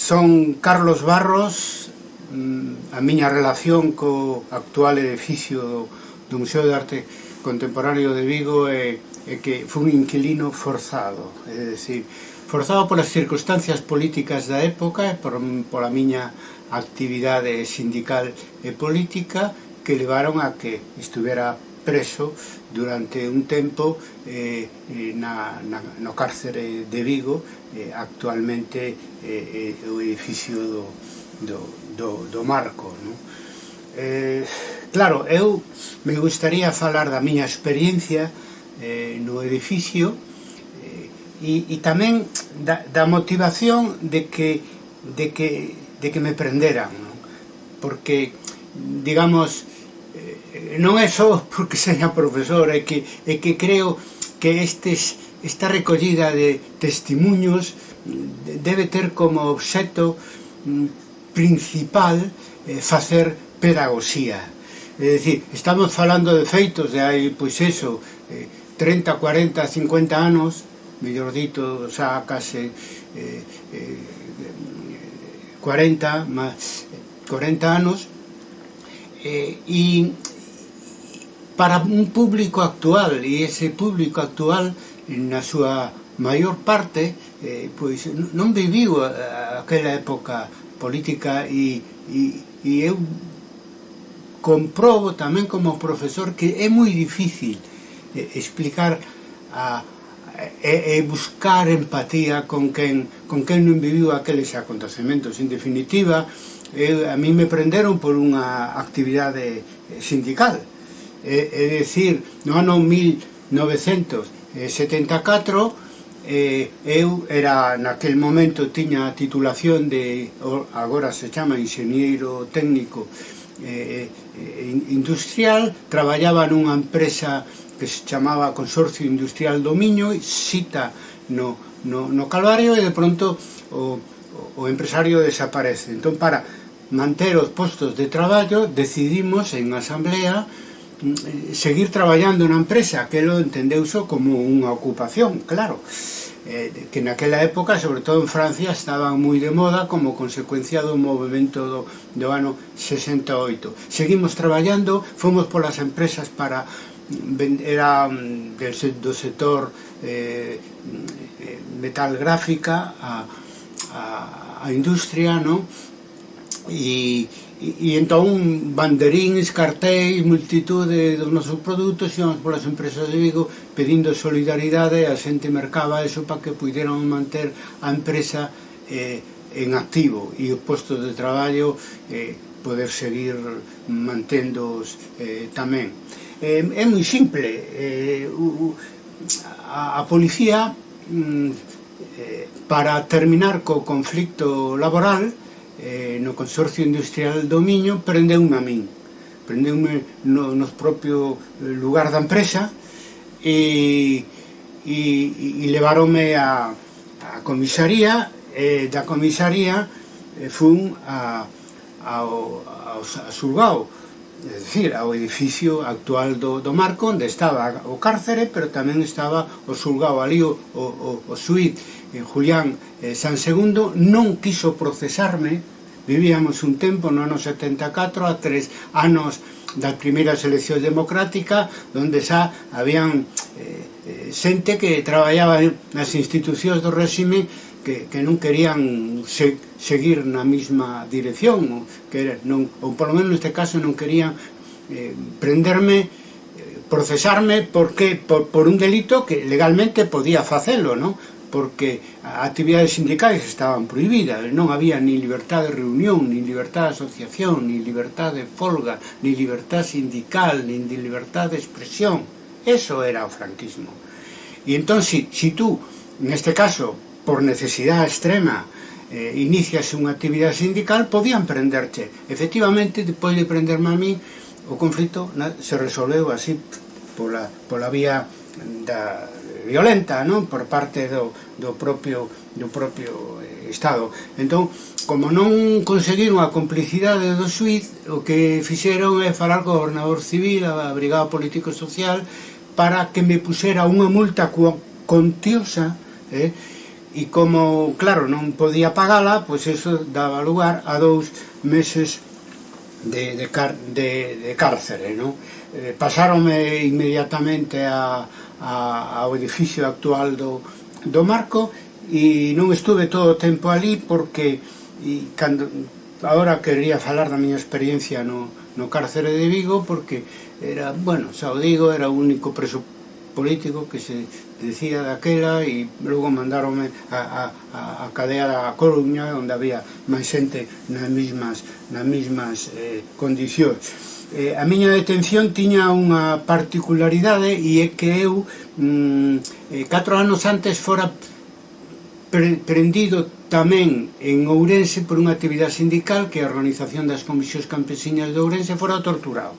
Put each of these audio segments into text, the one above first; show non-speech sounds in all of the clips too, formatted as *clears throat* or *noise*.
son Carlos Barros, mm, a miña relación co actual edificio do Museo de Arte Contemporáneo de Vigo é, é que foi un inquilino forzado, é dicir, forzado polas circunstancias políticas da época e por, pola miña actividade sindical e política que levaron a que estuvera preso durante un tempo eh, eh, na, na, no cárcere de Vigo eh, actualmente eh, eh, o edificio do, do, do, do Marco no? Eh, claro, eu me gustaría falar da miña experiencia eh, no edificio eh, e, e tamén da, da motivación de que, de que, de que me prenderan no? porque digamos Eh, non é só porque seña profesora, é que, é que creo que estes, esta recollida de testimunhos debe ter como obxeto mm, principal eh, facer pedagogía. É dicir, estamos falando de feitos de hai, pois eso, eh, 30, 40, 50 anos, mellor dito, xa case eh, eh, 40, más, 40 anos, Eh, y para un público actual, e ese público actual na súa ah, maior parte eh, pois non viviu ah, aquela época política e, e, e eu comprobo tamén como profesor que é moi difícil eh, explicar a, e, e buscar empatía con quen, con quen non viviu aqueles acontecementos. En definitiva, eh, eu, a mí me prenderon por unha actividade eh, sindical. É, é dicir, no ano 1974 eh, eu era naquel momento tiña a titulación de agora se chama ingeniero técnico eh, eh industrial. Traballaba nunha empresa que se chamaba Consorcio Industrial do Miño cita no, no, no Calvario e de pronto o, o empresario desaparece. Entón para manter os postos de traballo, decidimos en asamblea mm, seguir traballando na empresa, que lo entendeuse como unha ocupación, claro, eh, que naquela época, sobre todo en Francia, estaban moi de moda como consecuencia do movimento do, do ano 68. Seguimos traballando, fomos polas empresas para mm, era mm, del, do sector eh, eh metal gráfica a, a, a industria, non? e, e, e entón banderíns, cartéis, multitude dos nosos produtos íamos polas empresas de Vigo pedindo solidaridade a xente mercaba eso para que puderan manter a empresa eh, en activo. E o posto de traballo eh, poder seguir manténdoos eh, tamén. Eh, é moi simple eh, u, a, a policía mm, eh, para terminar co conflicto laboral eh, no Consorcio Industrial do Miño prendeume a min. Prendeume no, no propio eh, lugar da empresa e, e, e levaronme a, a comisaría e da comisaría e fun a, ao, ao, a Surgao. É dicir, ao edificio actual do, do Marco onde estaba o cárcere pero tamén estaba o Surgao ali o, o, o, o suite en Julián eh, San Segundo non quiso procesarme vivíamos un tempo no ano 74 a tres anos das primeiras eleccións democráticas donde xa habían eh, eh xente que traballaba nas institucións do réxime que, que non querían se, seguir na mesma dirección ou, que non, ou polo menos neste caso non querían eh, prenderme eh, procesarme porque por, por un delito que legalmente podía facelo, non? porque actividades sindicais estaban prohibidas, non había ni libertad de reunión, ni libertad de asociación, ni libertad de folga, ni libertad sindical, ni libertad de expresión. Eso era o franquismo. E entón, si, si tú, neste caso, por necesidade extrema, eh, inicias unha actividade sindical, podían prenderche. Efectivamente, depois de prenderme a mí, o conflito na, se resolveu así pola, pola vía da violenta non por parte do, do propio, do propio eh, Estado. Entón, como non conseguiron a complicidade do suiz, o que fixeron é falar co gobernador civil, a brigada político-social, para que me pusera unha multa contiosa, eh? e como, claro, non podía pagala, pois eso daba lugar a dous meses de, de, car de, de cárcere, non? Eh, pasaronme inmediatamente a, a, ao edificio actual do, do Marco e non estuve todo o tempo ali porque e cando, agora quería falar da miña experiencia no, no cárcere de Vigo porque era, bueno, xa o digo, era o único preso político que se decía daquela e logo mandaronme a, a, a cadea da Coruña onde había máis xente nas mismas, nas mismas eh, condicións eh, a miña detención tiña unha particularidade e é que eu mm, eh, catro anos antes fora pre prendido tamén en Ourense por unha actividade sindical que a Organización das Comisións Campesiñas de Ourense fora torturado.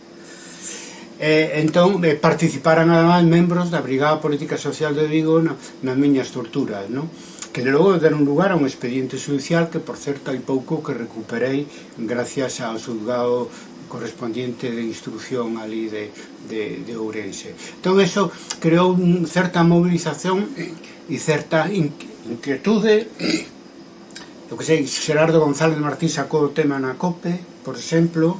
Eh, entón, eh, participaran además membros da Brigada Política Social de Vigo na, nas miñas torturas, non? que logo deron lugar a un expediente judicial que, por certo, hai pouco que recuperei gracias ao juzgado correspondiente de instrucción ali de, de, de Ourense. Entón, eso creou certa movilización e certa inquietude. *clears throat* Eu que sei, Gerardo González Martín sacou o tema na COPE, por exemplo,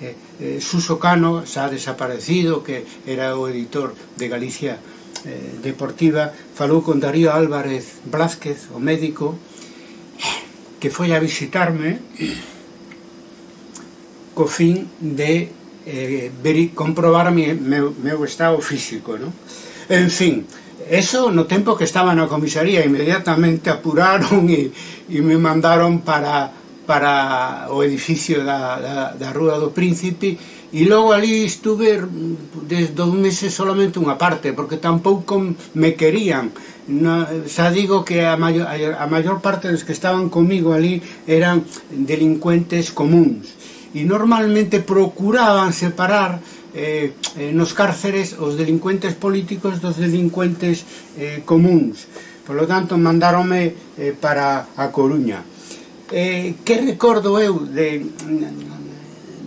eh, eh, Suso Cano xa desaparecido, que era o editor de Galicia eh, Deportiva, falou con Darío Álvarez Blázquez, o médico, que foi a visitarme *clears throat* co fin de eh, veri, comprobar mi, meu, meu estado físico, non? En fin, eso no tempo que estaba na comisaría, inmediatamente apuraron *laughs* e, e me mandaron para, para o edificio da, da, da Rúa do Príncipe e logo ali estuve mm, desde dos meses solamente unha parte, porque tampouco me querían. No, xa digo que a maior, a maior parte dos que estaban comigo ali eran delincuentes comuns e normalmente procuraban separar eh, eh, nos cárceres os delincuentes políticos dos delincuentes eh, comuns. Por lo tanto, mandaronme eh, para a Coruña. Eh, que recordo eu de,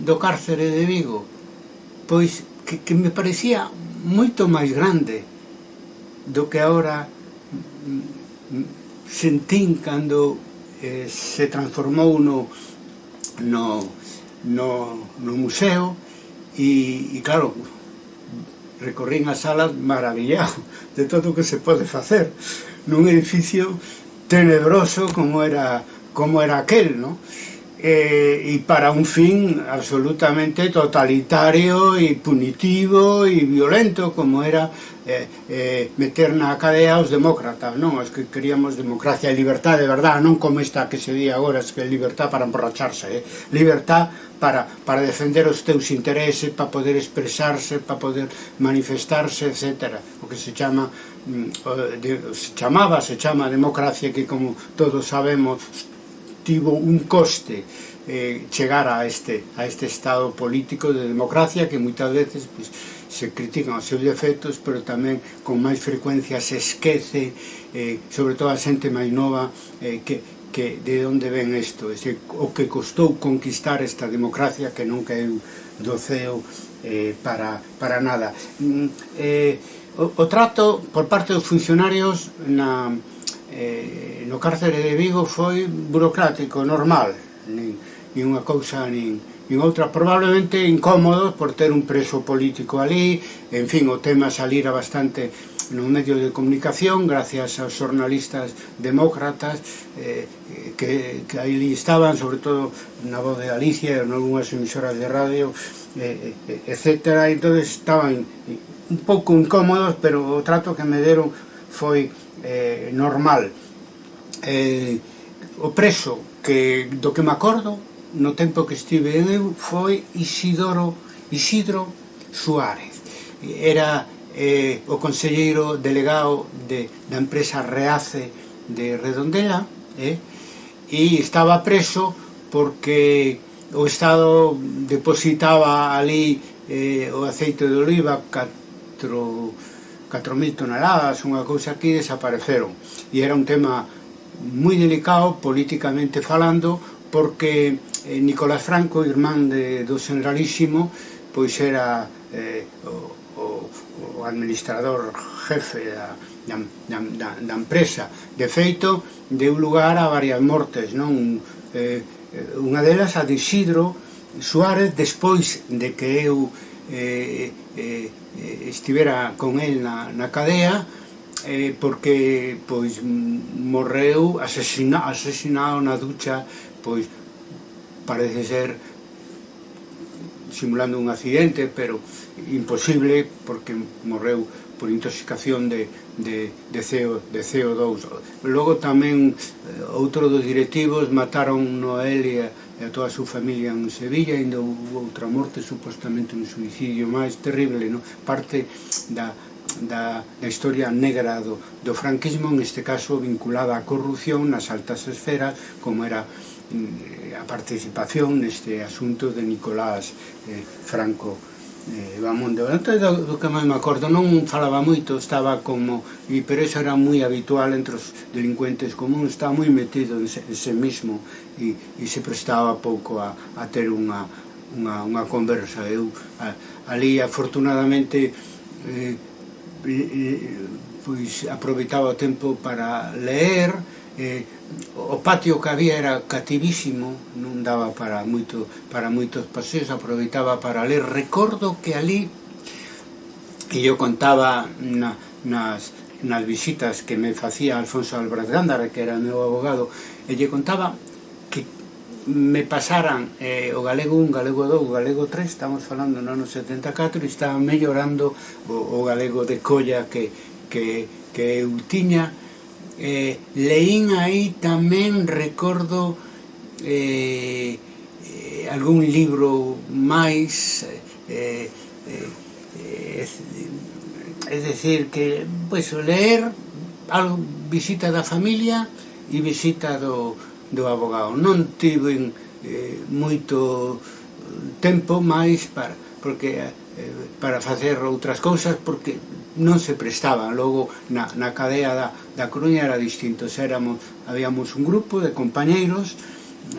do cárcere de Vigo? Pois que, que me parecía moito máis grande do que ahora mm, sentín cando eh, se transformou no, no no, no museo e, e claro, recorrín as salas maravillado de todo o que se pode facer nun edificio tenebroso como era como era aquel, no? eh, e para un fin absolutamente totalitario e punitivo e violento como era eh, eh, meter na cadea os demócratas, non? Os que queríamos democracia e libertad de verdade, non como esta que se di agora, es que libertad para emborracharse, eh? libertad para, para defender os teus intereses, para poder expresarse, para poder manifestarse, etc. O que se chama mm, de, se chamaba, se chama democracia que como todos sabemos tivo un coste eh, chegar a este, a este estado político de democracia que moitas veces pues, se critican os seus defectos pero tamén con máis frecuencia se esquece eh, sobre todo a xente máis nova eh, que, que de onde ven isto, ese, o que costou conquistar esta democracia que non caeu do ceo eh, para, para nada. Mm, eh, o, o trato por parte dos funcionarios na, eh, no cárcere de Vigo foi burocrático, normal, nin, nin unha cousa nin, nin outra, probablemente incómodo por ter un preso político ali, en fin, o tema salira bastante nos medio de comunicación gracias aos xornalistas demócratas eh, que, que aí estaban sobre todo na voz de Galicia e nalgúnas emisoras de radio eh, eh etc. entonces estaban un pouco incómodos pero o trato que me deron foi eh, normal eh, o preso que do que me acordo no tempo que estive eu foi Isidoro Isidro Suárez era eh, o conselleiro delegado de, da empresa Reace de Redondela eh, e estaba preso porque o Estado depositaba ali eh, o aceite de oliva 4.000 toneladas, unha cousa aquí, desapareceron. E era un tema moi delicado políticamente falando porque eh, Nicolás Franco, irmán de, do generalísimo, pois era eh, o, o administrador jefe da, da, da, da empresa. De feito, deu lugar a varias mortes, non? Eh, unha delas a de Isidro Suárez despois de que eu eh, eh, estivera con el na, na cadea eh, porque pois morreu asesina, asesinado na ducha pois parece ser simulando un accidente, pero imposible porque morreu por intoxicación de, de, de, CO, de CO2. Logo tamén eh, outro dos directivos mataron Noel e a, e a toda a súa familia en Sevilla, ainda houve outra morte, supostamente un suicidio máis terrible, no? parte da, da, da historia negra do, do franquismo, en este caso vinculada á corrupción nas altas esferas, como era mm, Eh, a participación neste asunto de Nicolás eh, Franco eh, Bamondo. Antes do, do que máis me acordo, non falaba moito, estaba como, e pero eso era moi habitual entre os delincuentes comuns, estaba moi metido en se, en se mismo e, e se prestaba pouco a, a ter unha, unha, unha conversa. Eu a, ali, afortunadamente, eh, eh, pois aproveitaba o tempo para ler, eh, o patio que había era cativísimo, non daba para moito para moitos paseos, aproveitaba para ler. Recordo que ali e eu contaba na, nas, nas visitas que me facía Alfonso Álvarez Gándara, que era meu abogado, e lle contaba que me pasaran eh, o galego 1, galego 2, o galego 3, estamos falando no ano 74, e estaba mellorando o, o galego de colla que, que, que eu tiña, eh, leín aí tamén, recordo, eh, eh, algún libro máis, eh, eh, é decir, que, pois, pues, leer algo, visita da familia e visita do, do abogado. Non tive eh, moito tempo máis para, porque, eh, para facer outras cousas, porque non se prestaban. Logo na, na cadea da, da Coruña era distinto. Éramos, habíamos un grupo de compañeiros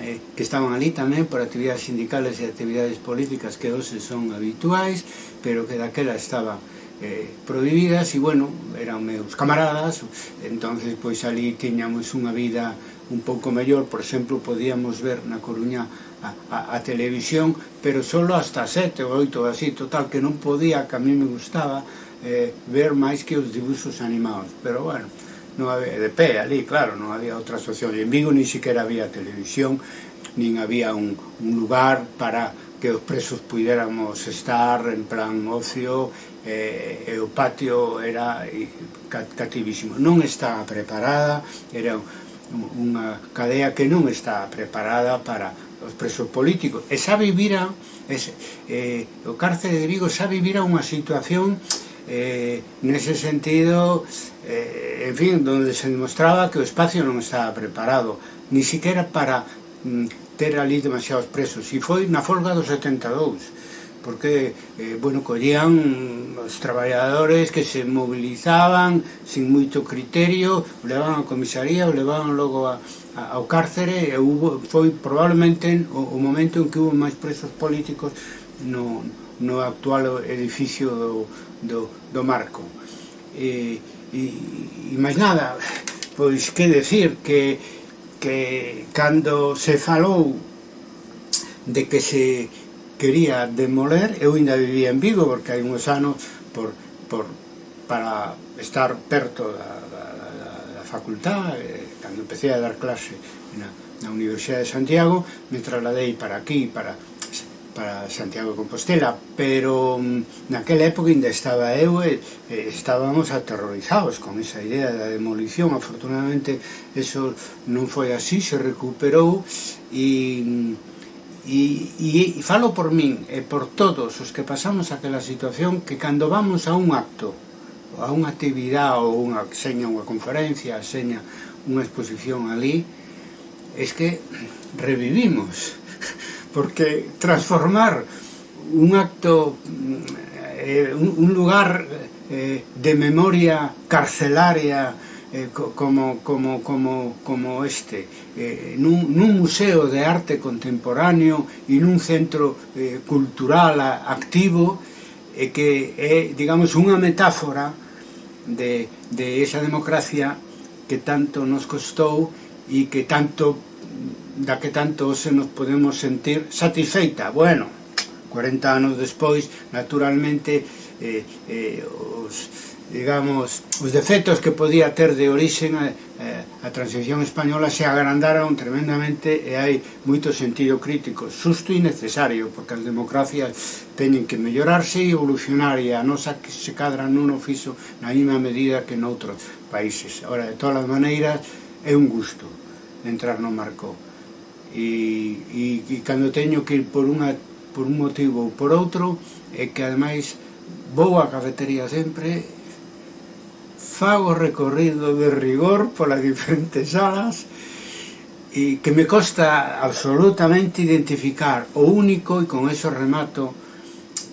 eh, que estaban ali tamén por actividades sindicales e actividades políticas que hoxe son habituais pero que daquela estaba eh, prohibidas. E bueno, eran meus camaradas entonces pois ali tiñamos unha vida un pouco mellor. Por exemplo, podíamos ver na Coruña a, a, a televisión pero solo hasta sete ou oito así total que non podía, que a mí me gustaba eh, ver máis que os dibuxos animados. Pero bueno, non había, de pé ali, claro, non había outra asociación. En Vigo nin siquiera había televisión nin había un, un lugar para que os presos puidéramos estar en plan ocio eh, e o patio era cativísimo. Non estaba preparada era unha cadea que non está preparada para os presos políticos. E xa vivira ese, eh, o cárcere de Vigo xa vivira unha situación eh, eh, nese sentido, eh, en fin, donde se demostraba que o espacio non estaba preparado, ni siquiera para mm, ter ali demasiados presos. E foi na folga dos 72, porque, eh, bueno, collían os traballadores que se movilizaban sin moito criterio, o levaban a comisaría, o levaban logo a, a, ao cárcere, e hubo, foi probablemente o, o momento en que hubo máis presos políticos no, no actual edificio do, do, do marco. E, e, e máis nada pois que decir que, que cando se falou de que se quería demoler eu ainda vivía en Vigo porque hai uns anos por, por, para estar perto da, da, da, da facultad eh, cando empecé a dar clase na, na Universidade de Santiago me trasladei para aquí para para Santiago de Compostela, pero mm, naquela época ainda estaba eu e estábamos aterrorizados con esa idea da demolición. Afortunadamente, eso non foi así, se recuperou mm, e, e, e falo por min e por todos os que pasamos aquela situación que cando vamos a un acto, a unha actividade ou unha, seña unha conferencia, seña unha exposición ali, es que revivimos *laughs* porque transformar un acto, eh, eh un lugar eh, de memoria carcelaria eh, como, como, como, como este, eh, nun, nun museo de arte contemporáneo e nun centro eh, cultural activo, eh, que é, digamos, unha metáfora de, de esa democracia que tanto nos costou e que tanto da que tanto se nos podemos sentir satisfeita. Bueno, 40 anos despois, naturalmente, eh, eh, os digamos, os defectos que podía ter de orixen a, eh, eh, a transición española se agrandaron tremendamente e hai moito sentido crítico, susto e necesario, porque as democracias teñen que mellorarse e evolucionar e a nosa que se cadra nun ofiso na mesma medida que noutros países. Ora, de todas as maneiras, é un gusto entrar no marco e, e, e cando teño que ir por unha por un motivo ou por outro é que ademais vou á cafetería sempre fago recorrido de rigor polas *laughs* diferentes salas e que me costa absolutamente identificar o único e con eso remato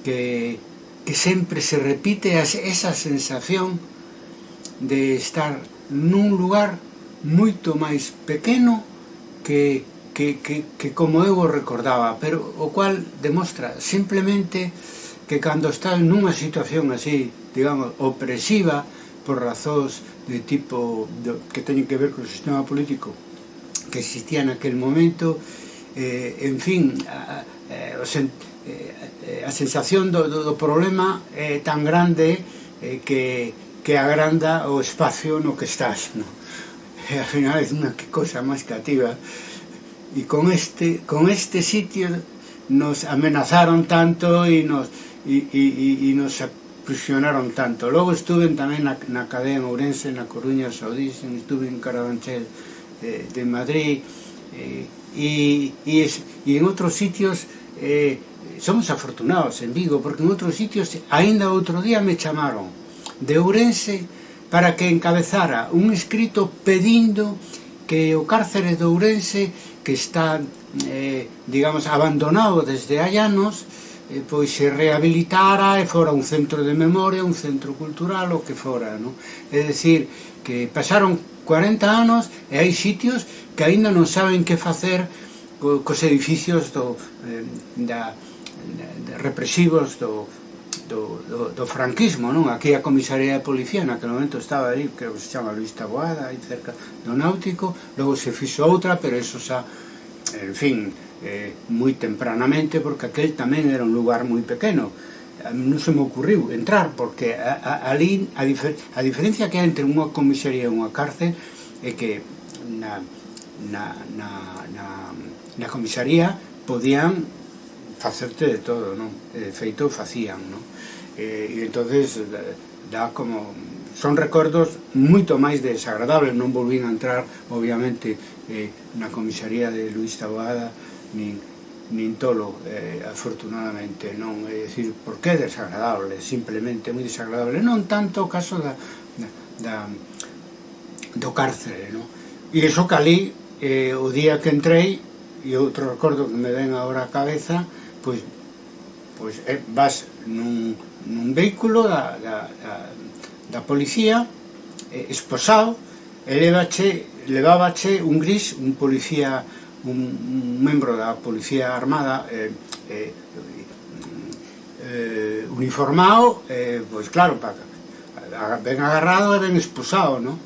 que, que sempre se repite esa sensación de estar nun lugar moito máis pequeno que que, que, que como eu o recordaba, pero o cual demostra simplemente que cando estás nunha situación así, digamos, opresiva, por razóns de tipo de, que teñen que ver co sistema político que existía naquel momento, eh, en fin, a, a, eh, a, eh, a sensación do, do, do problema é eh, tan grande eh, que, que agranda o espacio no que estás, no? e ao final é unha cosa máis cativa e con este, con este sitio nos amenazaron tanto e nos, y, y, y nos prisionaron tanto. Logo estuve tamén na, na cadea en Ourense, na Coruña, Saudísen, estuve en Carabanchel de, de Madrid eh, y, y, es, y en outros sitios eh, somos afortunados en Vigo porque en outros sitios aínda outro día me chamaron de Ourense para que encabezara un escrito pedindo que o cárcere de Ourense que está, eh, digamos, abandonado desde hai anos, eh, pois se rehabilitara e fora un centro de memoria, un centro cultural, o que fora, non? É dicir, que pasaron 40 anos e hai sitios que aínda non saben que facer co, cos edificios do, eh, da, de represivos do, do, do, do franquismo, non? Aquí a comisaría de policía naquele momento estaba ali, creo que se chama Luis Taboada, aí cerca do Náutico, logo se fixo outra, pero eso xa, en fin, eh, moi tempranamente, porque aquel tamén era un lugar moi pequeno, non se me ocurriu entrar, porque a, a, ali a, difer, a diferencia que hai entre unha comisaría e unha cárcel é que na, na, na, na, na comisaría podían facerte de todo, non? De feito facían, non? E, eh, e entonces dá como son recordos moito máis desagradables, non volvín a entrar, obviamente, eh, na comisaría de Luis Taboada, nin, nin tolo, eh, afortunadamente, non? É dicir, por que desagradable? Simplemente moi desagradable, non tanto o caso da, da, da do cárcere, non? E iso cali, eh, o día que entrei, e outro recordo que me ven agora a cabeza, pois, pois eh, vas nun, nun vehículo da, da, da, da policía eh, esposado e levache, levábache un gris, un policía un, un membro da policía armada eh, eh, eh, uniformado eh, pois claro, pa, ben agarrado e ben expulsado, non?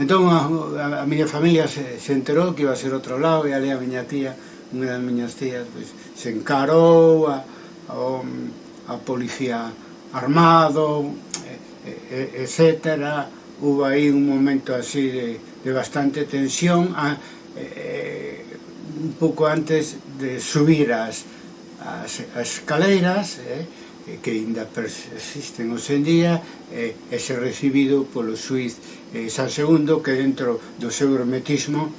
Entón a, a, a miña familia se, se enterou que iba a ser outro lado e ali a miña tía unha das miñas tías pois, se encarou a, a, a policía armado e, e, etc hubo aí un momento así de, de bastante tensión a, e, un pouco antes de subir as, as, as escaleiras eh, que ainda persisten hoxe en día eh, e recibido polo suiz eh, San Segundo que dentro do seu hermetismo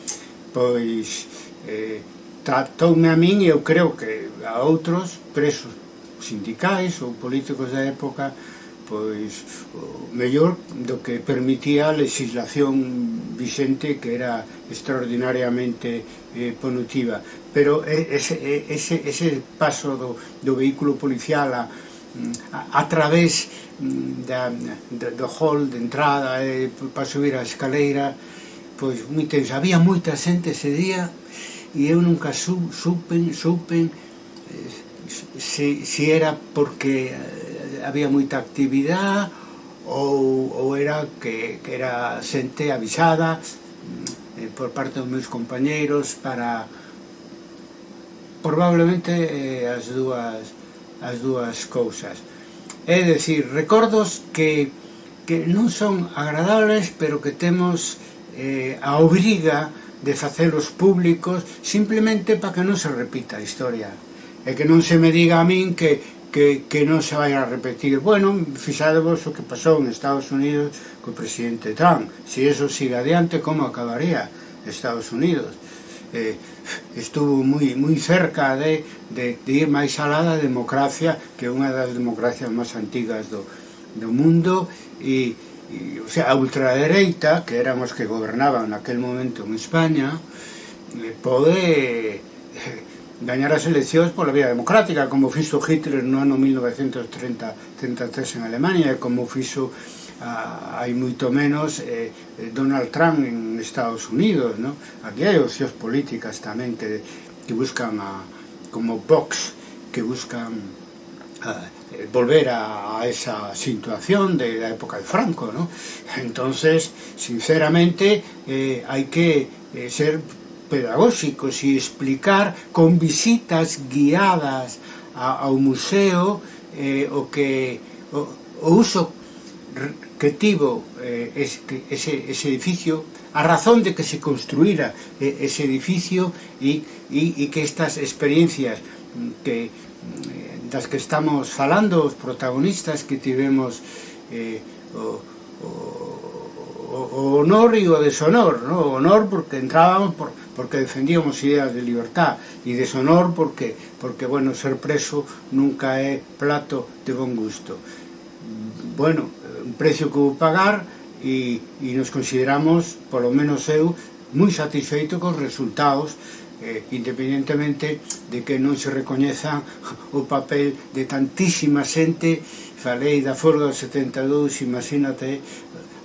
pois eh, Tratoume a min e eu creo que a outros presos sindicais ou políticos da época pois o mellor do que permitía a legislación vixente que era extraordinariamente eh, ponutiva pero ese, ese, ese paso do, do vehículo policial a, mm, a, a través mm, da, da, do hall de entrada eh, para subir a escaleira pois moi tenso, había moita xente ese día e eu nunca su, supen, supen se, se era porque eh, había moita actividade ou, ou era que, que era xente avisada eh, por parte dos meus compañeiros para probablemente eh, as dúas as dúas cousas. É decir, recordos que, que non son agradables pero que temos eh, a obriga de facelos públicos simplemente para que non se repita a historia. E que non se me diga a min que, que, que non se vai a repetir. Bueno, fixadevos o que pasou en Estados Unidos co presidente Trump. Se eso siga adiante, como acabaría Estados Unidos? Eh, estuvo moi, moi cerca de, de, de ir máis alá da democracia que é unha das democracias máis antigas do, do mundo e e, o sea, a ultradereita, que eran os que gobernaban naquel momento en España, eh, pode eh, gañar as eleccións pola vía democrática, como fixo Hitler no ano 1933 en Alemania, e como fixo ah, hai moito menos eh, eh, Donald Trump en Estados Unidos, no? Aquí hai os políticas tamén que, que buscan a, como Vox, que buscan a, Eh, volver a, a, esa situación de la época de Franco, ¿no? Entonces, sinceramente, eh, hay que eh, ser pedagógicos y explicar con visitas guiadas a, a un museo eh, o que o, o uso recreativo eh, es, que ese, ese edificio a razón de que se construyera eh, ese edificio y, y, y que estas experiencias mm, que das que estamos falando, os protagonistas que tivemos eh, o, o, o honor e o deshonor, no? o honor porque entrábamos por, porque defendíamos ideas de libertad e deshonor porque, porque bueno, ser preso nunca é plato de bon gusto. Bueno, un precio que vou pagar e, e nos consideramos, polo menos eu, moi satisfeito cos resultados eh, independentemente de que non se recoñeza *laughs* o papel de tantísima xente, falei da Foro do 72, imagínate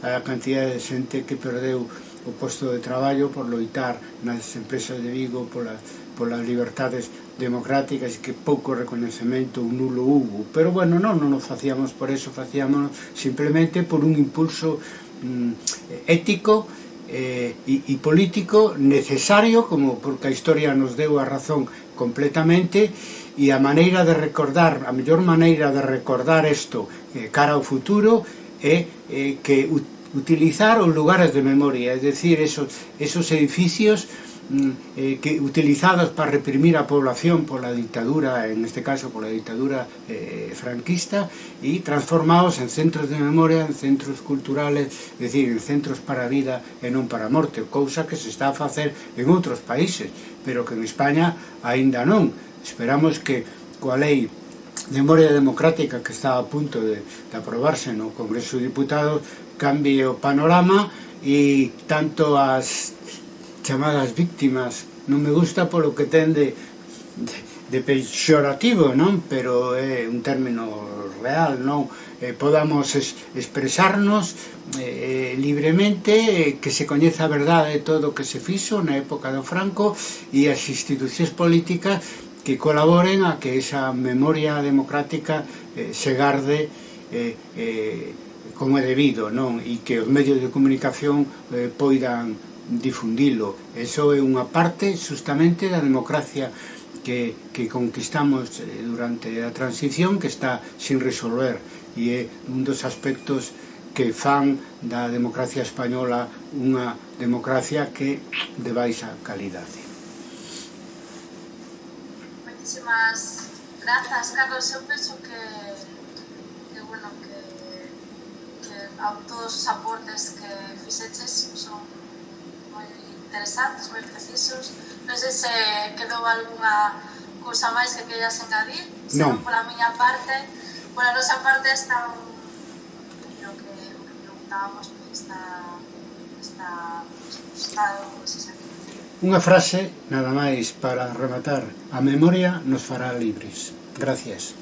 a cantidad de xente que perdeu o posto de traballo por loitar nas empresas de Vigo polas, polas libertades democráticas que pouco reconhecemento ou nulo hubo. Pero bueno, non, non o facíamos por eso, facíamos simplemente por un impulso mm, ético eh, e, e político necesario, como porque a historia nos deu a razón completamente, e a maneira de recordar, a mellor maneira de recordar isto eh, cara ao futuro é eh, que utilizar os lugares de memoria, é decir, esos, esos edificios Mm. eh, que, utilizadas para reprimir a población pola dictadura, en este caso pola dictadura eh, franquista, y transformados en centros de memoria, en centros culturales, es decir, en centros para a vida e non para a morte, cousa que se está a facer en outros países, pero que en España aínda non. Esperamos que coa lei de memoria democrática que está a punto de, de aprobarse no Congreso de Diputados cambie o panorama e tanto as chamadas víctimas. Non me gusta polo que ten de, de, de peixorativo non pero é un término real non eh, podamos es, expresarnos eh, libremente, eh, que se coñeza a verdade de todo o que se fixo na época do Franco e as institucións políticas que colaboren a que esa memoria democrática eh, se garde eh, eh, como é debido, non? E que os medios de comunicación eh, poidan difundilo. Eso é unha parte justamente da democracia que, que conquistamos eh, durante a transición que está sin resolver e é un dos aspectos que fan da democracia española unha democracia que de baixa calidade. Moitísimas grazas, Carlos. Eu penso que, que bueno, que, que a todos os aportes que fixeches son moi interesantes, moi precisos. Non sei se quedou algunha cousa máis que queiras engadir, se non pola miña parte, pola nosa parte está un... o que, o que preguntábamos está está estado, se. Unha frase, nada máis, para rematar. A memoria nos fará libres. Gracias.